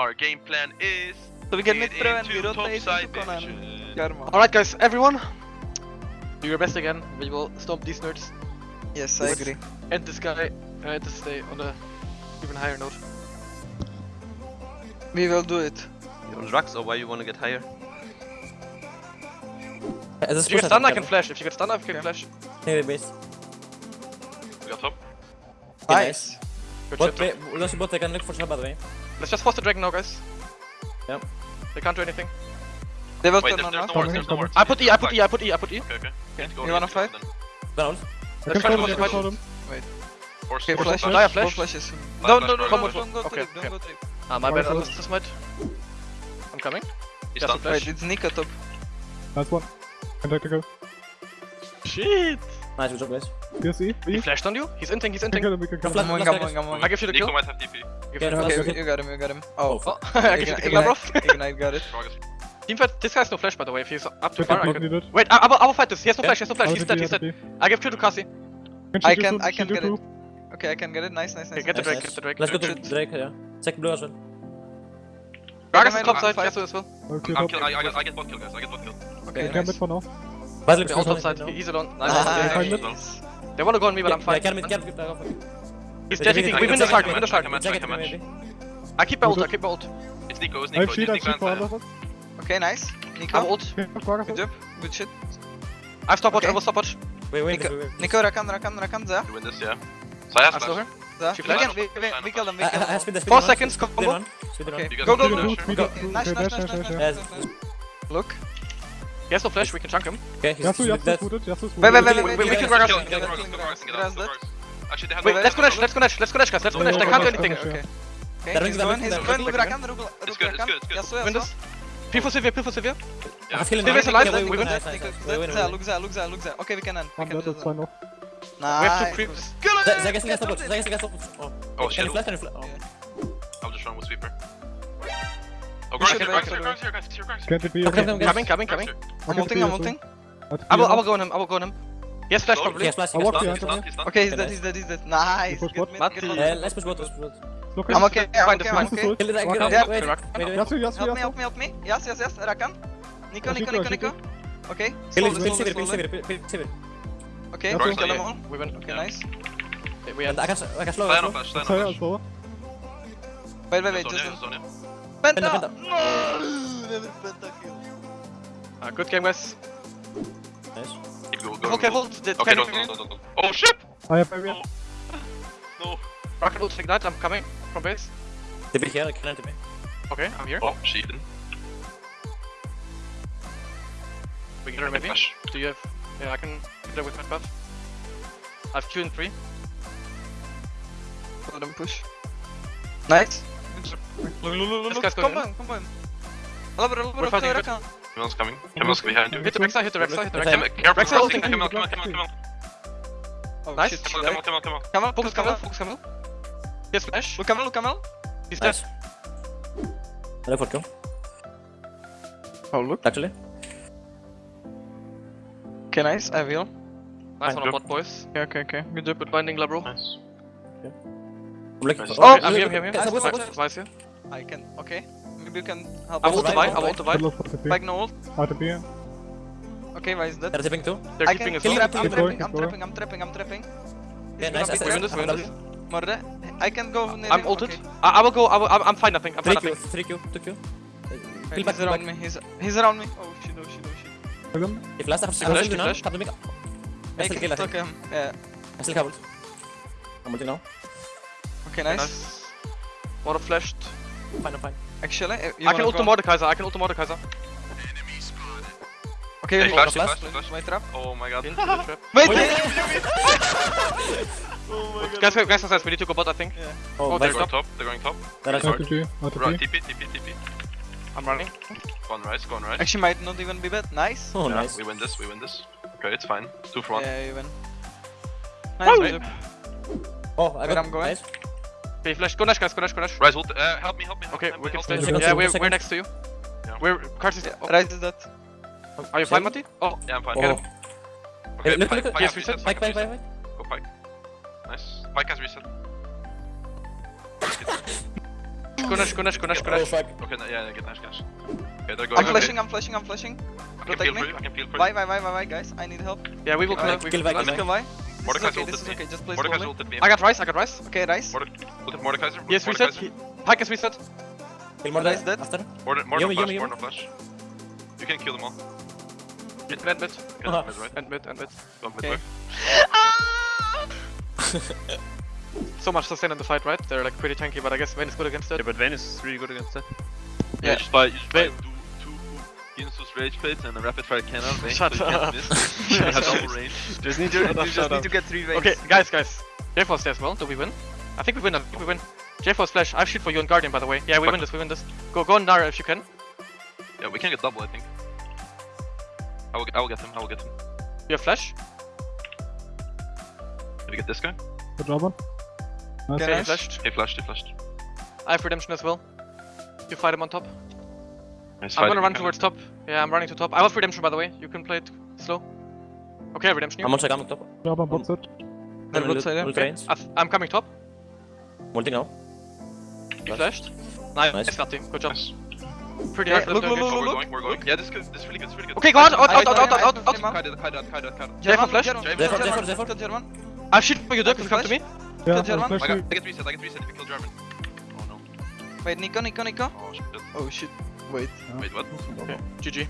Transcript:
our game plan is Tabii ki Pro and Virot'la eşitlik konar. Görme. Alright guys, everyone. Do your best again. We will stop these nerds. Yes, I agree. And this guy I had to stay on a even higher note. We will do it. You're on drugs or why you wanna get higher? As if you get stunned, I can flash. If you get stunned, I can flash. Hey, base. We got top. Nice. nice. see both. I can look for Shabbat, right? Let's just force the dragon now, guys. Yep. They can't do anything. They will turn on there's. I put E, I put E, I put E, I put E. Okay, okay. okay. You wanna fight? Down. Let's try to Wait. Okay, flash. Dire flash. flashes. No, no, no, no, don't go okay, trip, don't go trip. Ah, my bad, I lost this might. I'm coming. He's done. Wait, it's Nika top. That's one. go Shit! Nice, good job, guys. You see? He flashed on you. He's inting, he's inting. Come on, come on, come on, come on. I give you the kill. Nico might have TP. Okay, okay, okay, you got him, you got him. Oh, oh. I give you the kill. Ignite got it. Teamfight. this guy's no flash by the way, if he's up to far, I can... Wait, I, I, I will fight this, he has no flash, he has no flash, he's dead, he's dead. I give kill to Kasi. I can, I can get it. Okay, I can get it, nice, nice, nice. Get the Drake, get the Drake. Let's go to Drake, yeah. Second blue as well. Gragas is top side, Yasuo as well. I get one kill guys, I get one kill. Okay, nice. I can for now. He's alone. Nice. They wanna go on me, but yeah, I'm fine. Yeah, get him, get him. He's. We win the. We win the. I keep ult. I keep ult. It's Nico. It's Nico. I have Okay, nice. Nico. I'm ult. Good job. Good shit. I have stopwatch. I will stopwatch. Wait, wait. Nico, Nico Rakan, Rakan, Rakan, there. You win this, yeah. So I have flash. We, can, we, we kill them, the, Four seconds, combo. Okay. Go, go, go. Nice, nice, nice, nice. Look. He has no flash, we can chunk him. Okay, he's Yasu, Yasu is booted, Yasu is booted. Wait, wait, wait, wait, we, we can rush. Wait, let's go Nash, let's go Nash, let's go Nash, guys, let's go Nash, they can't do anything. Okay. Okay, he's going, he's going, Rakan, Rakan, Yasu, Yasu. P for Sivir, P for Sivir. Sivir is alive, we win. Look there, look there, look there. Okay, we can end. I'm dead, that's fine off. Nice. We have two creeps. Zac is against the bot, Zac is against the bot. Oh, shit. Can you flash, can you flash? Oh. Oh, here, Grok's here, guys, Can't it be okay? Coming, coming, coming, coming. I'm ulting, I'm ulting. I will, I will go on him, I will go on him. Yes, flash probably. Yes, flash, yes, flash. Okay, he's dead, he's dead, he's dead. Nice, good mid, good uh, mid. Let's push bot, let's push bot. I'm okay, I'm okay, I'm okay. Kill it, I kill it. Help me, help me, help me. Yes, yes, yes, Rakan. Nico, Nico, Nico, Nico. Okay, slowly, slowly, slowly. Okay, kill them all. We win, okay, nice. We end. I can slow, I can slow. Stay on, flash, stay on, flash. Wait, wait, wait. Just on him. Penta! Penta, Penta. No! Penta kill. Uh, ah, good game, guys. Nice. Go, go, okay, go. hold the okay, don't, don't, don't, don't. Oh shit! I have area. No. Rocket ult that, I'm coming from base. They'll be here, they can't me. Okay, I'm here. Oh, cheating. We can maybe. Do you have... Yeah, I can hit there with my buff. I have Q and 3. Let them push. Nice. Look, look, look, look, combine, combine. Labra, Labra, We're fighting Rakan. Camion's coming. Camion's behind you. Hit the backside, hit the backside, hit the backside. Careful, come on, come on, come on! nice. Come on, come on, come on. focus Camel, focus Camel. Yes, flash. Look Camel, look Camel. He's nice. dead. Hello, for kill. Oh, look. Actually. Okay, nice. I will. Nice Fine. one on bot, boys. Okay, okay, okay. Good job. with binding, Labro. Nice. Okay. I'm looking for. Oh, I'm here, I'm here, I'm here. Supplies here. I can. Okay. Maybe you can help. I want to buy. I want to buy. Back no ult. RTP. Okay, why is that? They're tipping too. They're I tipping as well. I'm tripping. I'm tripping. I'm tripping. I'm trapping. Yeah, nice. We win this, we win this. Morde, I can go near I'm ulted. Okay. I, I will go, I will, I'm, I'm fine nothing, I'm 3 fine nothing. 3Q, 3Q, 2Q. He's back, around back. me, he's, he's around me. Oh shit, oh shit, oh shit. Kill him. He flashed, I have to kill him. Make it, took him. Yeah. I still have ult. I'm ulting now. Okay, nice. nice. Water flashed. Fine, I'm fine. Actually, eh, I can ult the Mordekaiser, I can ult the Mordekaiser. Okay, yeah, flash, flash, flash. My trap. Oh my god. Wait! Oh, oh my god. Guys, guys, guys, we need to go bot, I think. Yeah. Oh, oh they're going top. They're going top. That is hard. Right, TP, TP, TP. I'm running. Go on right, go on right. Actually, might not even be bad. Nice. Oh, yeah, nice. We win this, we win this. Okay, it's fine. Two for one. Yeah, you win. Nice, Oh, I got, I'm going. Nice. Okay, flash. Go Nash, guys. Go Nash, go Nash. Ryze hold. Uh, help me, help me. Help okay, help we can stay. Yeah, we're, we're next to you. Yeah. We're... Cars is... Oh. Ryze is dead. Are you fine, Mati? Oh. Yeah, I'm fine. Oh. Get him. Okay, look, Pyke, look, Pyke, yes, reset. Pyke, Pyke, Pyke, Pyke. Go Pyke. Nice. Pyke has reset. go Nash, go Nash, go Nash, go Nash. Okay, yeah, yeah, get Nash, Nash. Okay, they're going. I'm flashing, I'm flashing, I'm flashing. Protect me. I can peel for you. Why, why, why, why, guys? I need help. Yeah, we will kill. Kill Vi, kill Vi. This Mordekaiser okay, ulted me. okay. Just play Mordekaiser ulted me. I got Rice, I got Rice. Okay, nice. Morde- ulted Mordekaiser. He has reset. Pyke is reset. Kill more Nice, dead. dead. After. Morde- Morde Yuumi, flash, Yuumi, Morde flash. You can kill them all. Mid, mid, mid. Okay, Uh-huh. mid, right? And mid, and mid. Go mid, Okay. So much sustain in the fight, right? They're like pretty tanky, but I guess Vayne is good against it. Yeah, but Vayne is really good against that. Yeah, just buy, just buy Wait. two, two Guinsoo's Rageblades and a rapid fire cannon. Vayne, Shut so up. miss. He double range. Just need to. just need to get three waves. Okay, guys, guys. J-Force as well. Do we win? I think we win. I think we win. J-Force flash. I have shoot for you on Guardian, by the way. Yeah, we Fuck. win this. We win this. Go, go on Nara if you can. Yeah, we can get double, I think. I will, I will get him. I will get him. You have flash. Did we get this guy? Good job, man. Nice. Okay, Okay, he nice. flashed. He flashed. He flashed. I have redemption as well. You fight him on top. Nice I'm gonna run towards top. Yeah, I'm running to top. I have redemption, by the way. You can play it slow. Okay, redemption. I'm You. on side, I'm on top. Good job on bot side. They're both side, yeah. I th- I'm coming top. Multi now. You flashed. Nice, Nice. nice. Good job. Nice. Pretty Yeah, nice. look, look. Look, look. We're going. Yeah, this is good. This really good. This really good. Okay, go out, out, out, out, out, out, out, out. Kite it, kite it, kite it, kite it. German, flash. German, Zephyr, German, Zephyr, Zephyr. Kill German. I have shoot for you, Dirk. If you come to me. Yeah, Kill German. flash I got, you. I get reset. I get reset if you kill German. Oh no. Wait, Nico, Nico, Nico. Oh shit. Oh shit. Wait. Wait, what? Okay, GG.